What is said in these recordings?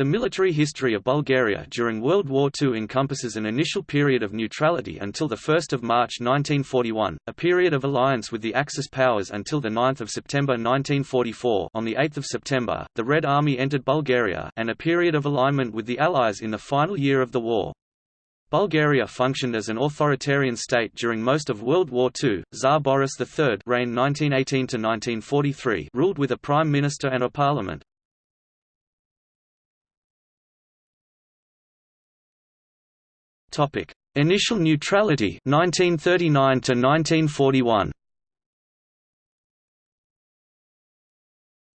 The military history of Bulgaria during World War II encompasses an initial period of neutrality until 1 March 1941, a period of alliance with the Axis powers until 9 September 1944 on 8 September, the Red Army entered Bulgaria and a period of alignment with the Allies in the final year of the war. Bulgaria functioned as an authoritarian state during most of World War II. Tsar Boris III reigned 1918-1943 ruled with a prime minister and a parliament. Topic: Initial neutrality 1939 to 1941.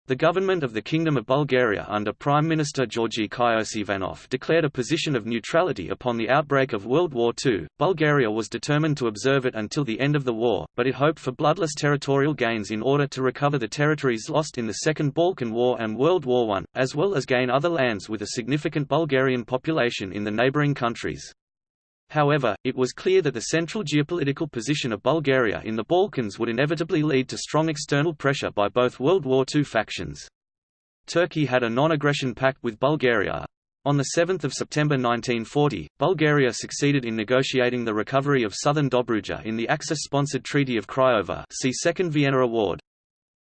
The government of the Kingdom of Bulgaria under Prime Minister Georgi Kyoseivanov declared a position of neutrality upon the outbreak of World War II. Bulgaria was determined to observe it until the end of the war, but it hoped for bloodless territorial gains in order to recover the territories lost in the Second Balkan War and World War I, as well as gain other lands with a significant Bulgarian population in the neighbouring countries. However, it was clear that the central geopolitical position of Bulgaria in the Balkans would inevitably lead to strong external pressure by both World War II factions. Turkey had a non-aggression pact with Bulgaria. On 7 September 1940, Bulgaria succeeded in negotiating the recovery of southern Dobruja in the Axis-sponsored Treaty of Craiova see Second Vienna Award.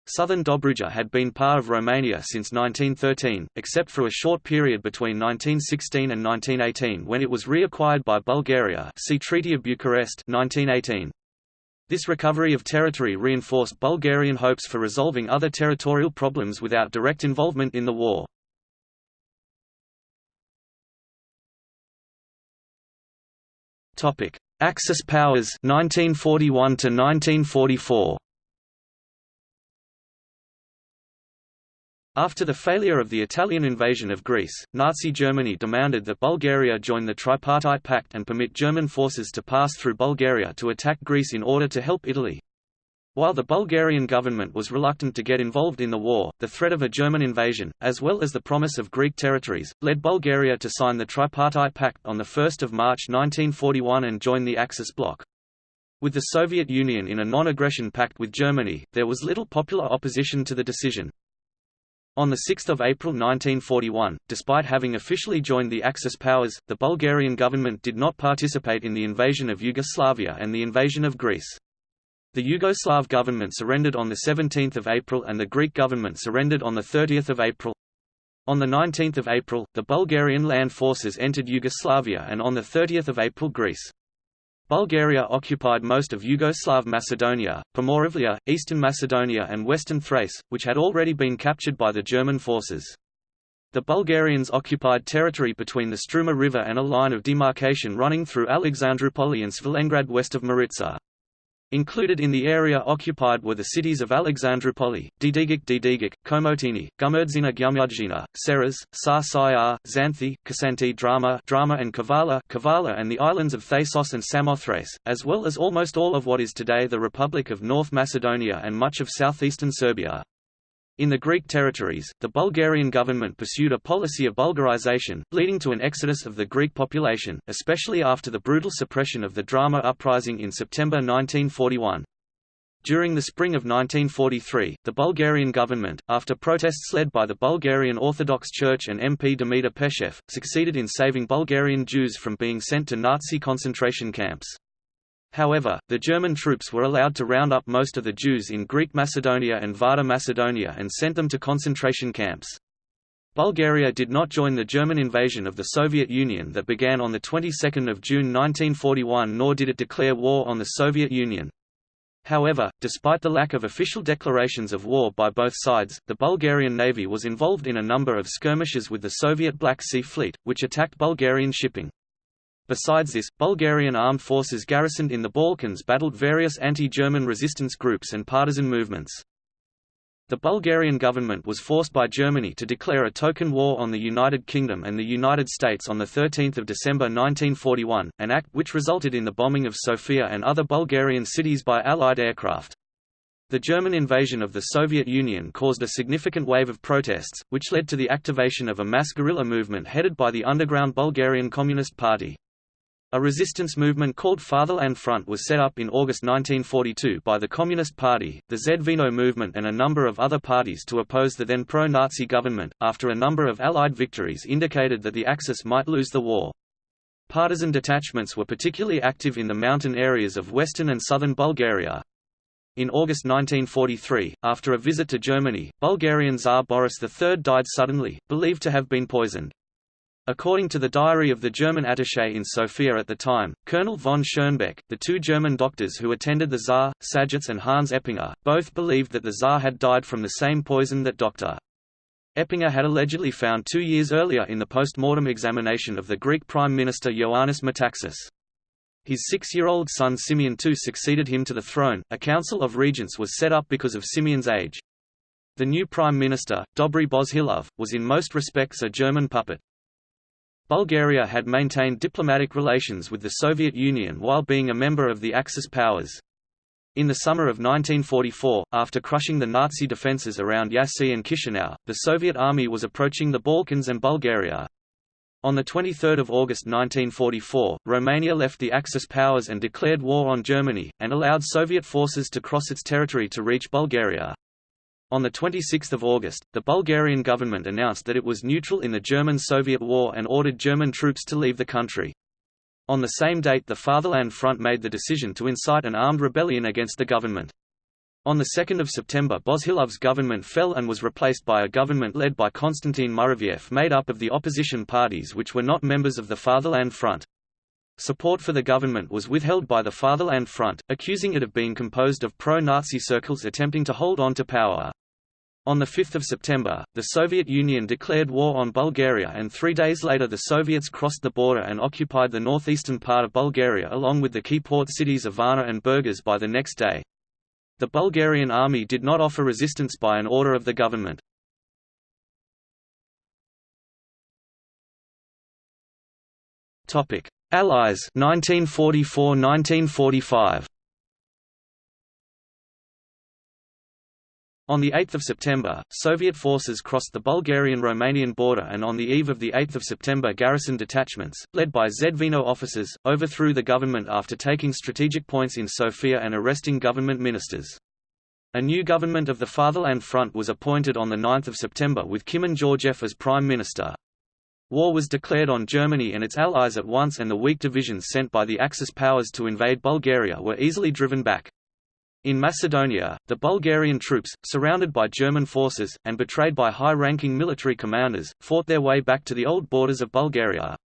Southern Dobruja had been part of Romania since 1913, except for a short period between 1916 and 1918 when it was reacquired by Bulgaria see Treaty of Bucharest 1918. This recovery of territory reinforced Bulgarian hopes for resolving other territorial problems without direct involvement in the war. Axis powers 1941 to 1944 After the failure of the Italian invasion of Greece, Nazi Germany demanded that Bulgaria join the Tripartite Pact and permit German forces to pass through Bulgaria to attack Greece in order to help Italy. While the Bulgarian government was reluctant to get involved in the war, the threat of a German invasion, as well as the promise of Greek territories, led Bulgaria to sign the Tripartite Pact on 1 March 1941 and join the Axis bloc. With the Soviet Union in a non-aggression pact with Germany, there was little popular opposition to the decision. On 6 April 1941, despite having officially joined the Axis powers, the Bulgarian government did not participate in the invasion of Yugoslavia and the invasion of Greece. The Yugoslav government surrendered on 17 April and the Greek government surrendered on 30 April. On 19 April, the Bulgarian land forces entered Yugoslavia and on 30 April Greece. Bulgaria occupied most of Yugoslav Macedonia, Pomoravia, eastern Macedonia and western Thrace, which had already been captured by the German forces. The Bulgarians occupied territory between the Struma River and a line of demarcation running through Alexandroupoli and Svilengrad west of Maritsa. Included in the area occupied were the cities of Alexandroupoli, Didigik Didigik, Komotini, Gumurzina Gumurzina, Seres, Sar Sayar, Xanthi, Kasanti Drama, Drama and Kavala, Kavala and the islands of Thasos and Samothrace, as well as almost all of what is today the Republic of North Macedonia and much of southeastern Serbia. In the Greek territories, the Bulgarian government pursued a policy of Bulgarization, leading to an exodus of the Greek population, especially after the brutal suppression of the drama uprising in September 1941. During the spring of 1943, the Bulgarian government, after protests led by the Bulgarian Orthodox Church and MP Dimitar Peshev, succeeded in saving Bulgarian Jews from being sent to Nazi concentration camps. However, the German troops were allowed to round up most of the Jews in Greek Macedonia and Vardar Macedonia and sent them to concentration camps. Bulgaria did not join the German invasion of the Soviet Union that began on the 22nd of June 1941 nor did it declare war on the Soviet Union. However, despite the lack of official declarations of war by both sides, the Bulgarian Navy was involved in a number of skirmishes with the Soviet Black Sea Fleet, which attacked Bulgarian shipping. Besides this, Bulgarian armed forces garrisoned in the Balkans battled various anti-German resistance groups and partisan movements. The Bulgarian government was forced by Germany to declare a token war on the United Kingdom and the United States on 13 December 1941, an act which resulted in the bombing of Sofia and other Bulgarian cities by Allied aircraft. The German invasion of the Soviet Union caused a significant wave of protests, which led to the activation of a mass guerrilla movement headed by the underground Bulgarian Communist Party. A resistance movement called Fatherland Front was set up in August 1942 by the Communist Party, the Zveno movement and a number of other parties to oppose the then pro-Nazi government, after a number of Allied victories indicated that the Axis might lose the war. Partisan detachments were particularly active in the mountain areas of western and southern Bulgaria. In August 1943, after a visit to Germany, Bulgarian Tsar Boris III died suddenly, believed to have been poisoned. According to the diary of the German attaché in Sofia at the time, Colonel von Schönbeck, the two German doctors who attended the Tsar, Sajats and Hans Eppinger, both believed that the Tsar had died from the same poison that Dr. Eppinger had allegedly found two years earlier in the post-mortem examination of the Greek Prime Minister Ioannis Metaxas. His six-year-old son Simeon II succeeded him to the throne. A council of regents was set up because of Simeon's age. The new prime minister, Dobry Bozhilov, was in most respects a German puppet. Bulgaria had maintained diplomatic relations with the Soviet Union while being a member of the Axis powers. In the summer of 1944, after crushing the Nazi defences around Jassy and Chisinau, the Soviet army was approaching the Balkans and Bulgaria. On 23 August 1944, Romania left the Axis powers and declared war on Germany, and allowed Soviet forces to cross its territory to reach Bulgaria. On 26 August, the Bulgarian government announced that it was neutral in the German-Soviet war and ordered German troops to leave the country. On the same date the Fatherland Front made the decision to incite an armed rebellion against the government. On 2 September Bozhilov's government fell and was replaced by a government led by Konstantin Muraviev made up of the opposition parties which were not members of the Fatherland Front. Support for the government was withheld by the Fatherland Front, accusing it of being composed of pro-Nazi circles attempting to hold on to power. On 5 September, the Soviet Union declared war on Bulgaria and three days later the Soviets crossed the border and occupied the northeastern part of Bulgaria along with the key port cities of Varna and Burgas by the next day. The Bulgarian army did not offer resistance by an order of the government. Allies 1944–1945 On 8 September, Soviet forces crossed the Bulgarian-Romanian border and on the eve of 8 September garrison detachments, led by Zveno officers, overthrew the government after taking strategic points in Sofia and arresting government ministers. A new government of the Fatherland Front was appointed on 9 September with Kimon Georgiev as prime minister. War was declared on Germany and its allies at once and the weak divisions sent by the Axis powers to invade Bulgaria were easily driven back. In Macedonia, the Bulgarian troops, surrounded by German forces, and betrayed by high-ranking military commanders, fought their way back to the old borders of Bulgaria.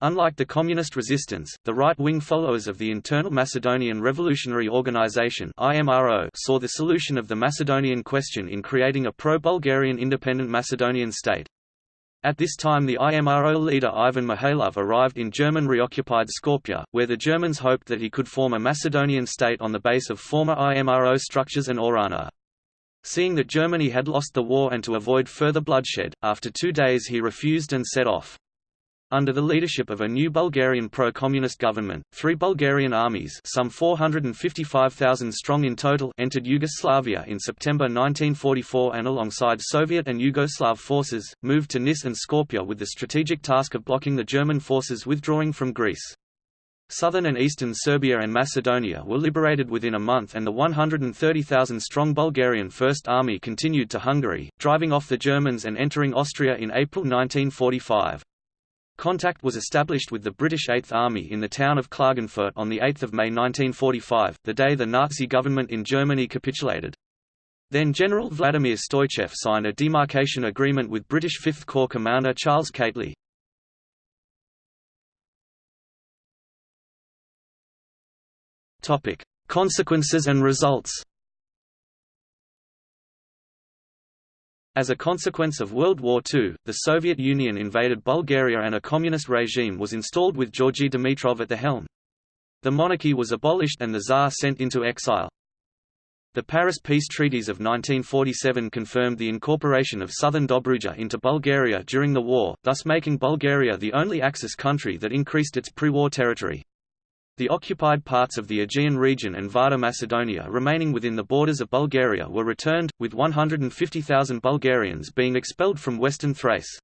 Unlike the communist resistance, the right-wing followers of the Internal Macedonian Revolutionary Organization IMRO saw the solution of the Macedonian question in creating a pro-Bulgarian independent Macedonian state. At this time the IMRO leader Ivan Mihailov arrived in German reoccupied Skopje, where the Germans hoped that he could form a Macedonian state on the base of former IMRO structures and Ohrana. Seeing that Germany had lost the war and to avoid further bloodshed, after two days he refused and set off. Under the leadership of a new Bulgarian pro-communist government, three Bulgarian armies some 455,000 strong in total entered Yugoslavia in September 1944 and alongside Soviet and Yugoslav forces, moved to Nis and Skopje with the strategic task of blocking the German forces withdrawing from Greece. Southern and eastern Serbia and Macedonia were liberated within a month and the 130,000-strong Bulgarian First Army continued to Hungary, driving off the Germans and entering Austria in April 1945. Contact was established with the British Eighth Army in the town of Klagenfurt on 8 May 1945, the day the Nazi government in Germany capitulated. Then General Vladimir Stoichev signed a demarcation agreement with British Fifth Corps commander Charles Keightley. Consequences and results As a consequence of World War II, the Soviet Union invaded Bulgaria and a communist regime was installed with Georgy Dimitrov at the helm. The monarchy was abolished and the Tsar sent into exile. The Paris Peace Treaties of 1947 confirmed the incorporation of southern Dobruja into Bulgaria during the war, thus making Bulgaria the only Axis country that increased its pre-war territory. The occupied parts of the Aegean region and Vardar Macedonia remaining within the borders of Bulgaria were returned, with 150,000 Bulgarians being expelled from western Thrace.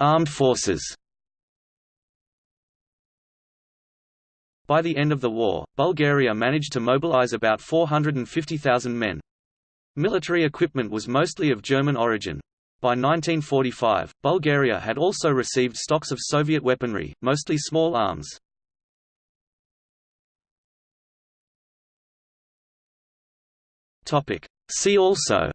Armed forces By the end of the war, Bulgaria managed to mobilize about 450,000 men. Military equipment was mostly of German origin. By 1945, Bulgaria had also received stocks of Soviet weaponry, mostly small arms. See also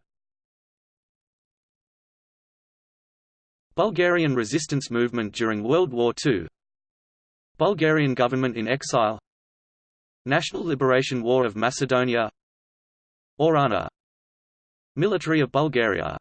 Bulgarian resistance movement during World War II Bulgarian government in exile National Liberation War of Macedonia Ohrana Military of Bulgaria